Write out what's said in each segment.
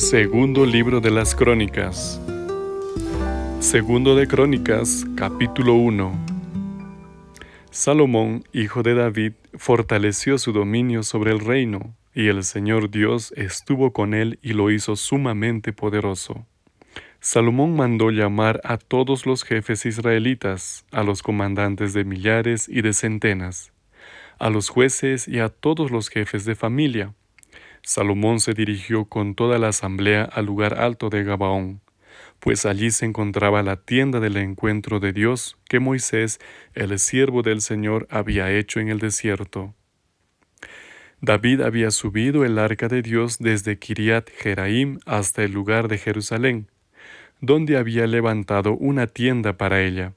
Segundo libro de las Crónicas. Segundo de Crónicas, capítulo 1. Salomón, hijo de David, fortaleció su dominio sobre el reino, y el Señor Dios estuvo con él y lo hizo sumamente poderoso. Salomón mandó llamar a todos los jefes israelitas, a los comandantes de millares y de centenas, a los jueces y a todos los jefes de familia. Salomón se dirigió con toda la asamblea al lugar alto de Gabaón, pues allí se encontraba la tienda del encuentro de Dios que Moisés, el siervo del Señor, había hecho en el desierto. David había subido el arca de Dios desde Kiriat Jeraim hasta el lugar de Jerusalén, donde había levantado una tienda para ella.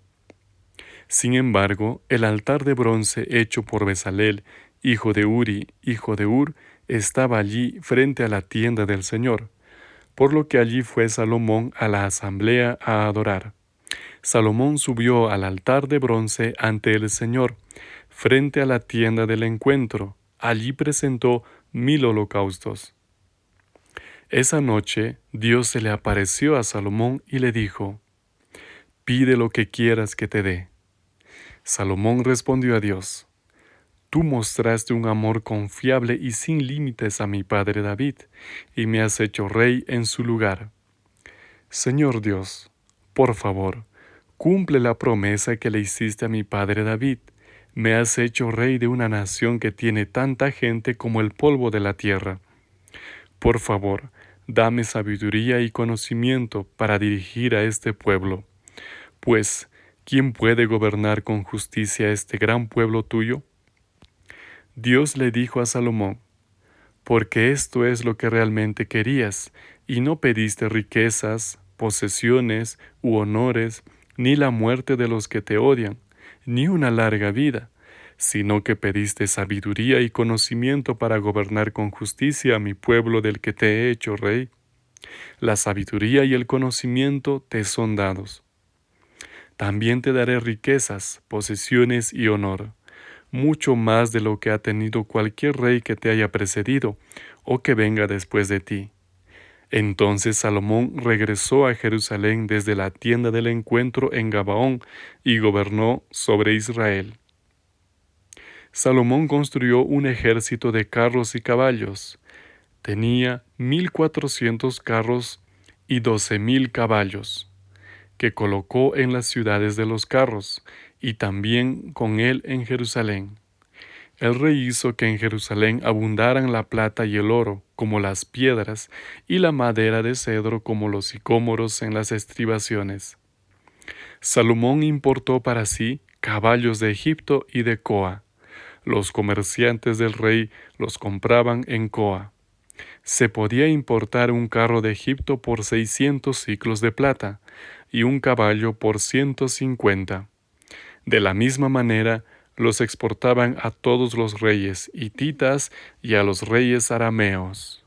Sin embargo, el altar de bronce hecho por Besalel, hijo de Uri, hijo de Ur, estaba allí frente a la tienda del Señor, por lo que allí fue Salomón a la asamblea a adorar. Salomón subió al altar de bronce ante el Señor, frente a la tienda del encuentro. Allí presentó mil holocaustos. Esa noche Dios se le apareció a Salomón y le dijo, Pide lo que quieras que te dé. Salomón respondió a Dios, Tú mostraste un amor confiable y sin límites a mi padre David, y me has hecho rey en su lugar. Señor Dios, por favor, cumple la promesa que le hiciste a mi padre David. Me has hecho rey de una nación que tiene tanta gente como el polvo de la tierra. Por favor, dame sabiduría y conocimiento para dirigir a este pueblo. Pues, ¿quién puede gobernar con justicia este gran pueblo tuyo? Dios le dijo a Salomón, porque esto es lo que realmente querías, y no pediste riquezas, posesiones u honores, ni la muerte de los que te odian, ni una larga vida, sino que pediste sabiduría y conocimiento para gobernar con justicia a mi pueblo del que te he hecho rey. La sabiduría y el conocimiento te son dados. También te daré riquezas, posesiones y honor, mucho más de lo que ha tenido cualquier rey que te haya precedido o que venga después de ti. Entonces Salomón regresó a Jerusalén desde la tienda del encuentro en Gabaón y gobernó sobre Israel. Salomón construyó un ejército de carros y caballos. Tenía mil cuatrocientos carros y doce mil caballos, que colocó en las ciudades de los carros, y también con él en Jerusalén. El rey hizo que en Jerusalén abundaran la plata y el oro, como las piedras, y la madera de cedro como los sicómoros en las estribaciones. Salomón importó para sí caballos de Egipto y de Coa, los comerciantes del rey los compraban en Coa. Se podía importar un carro de Egipto por seiscientos ciclos de plata y un caballo por ciento cincuenta. De la misma manera, los exportaban a todos los reyes hititas y a los reyes arameos.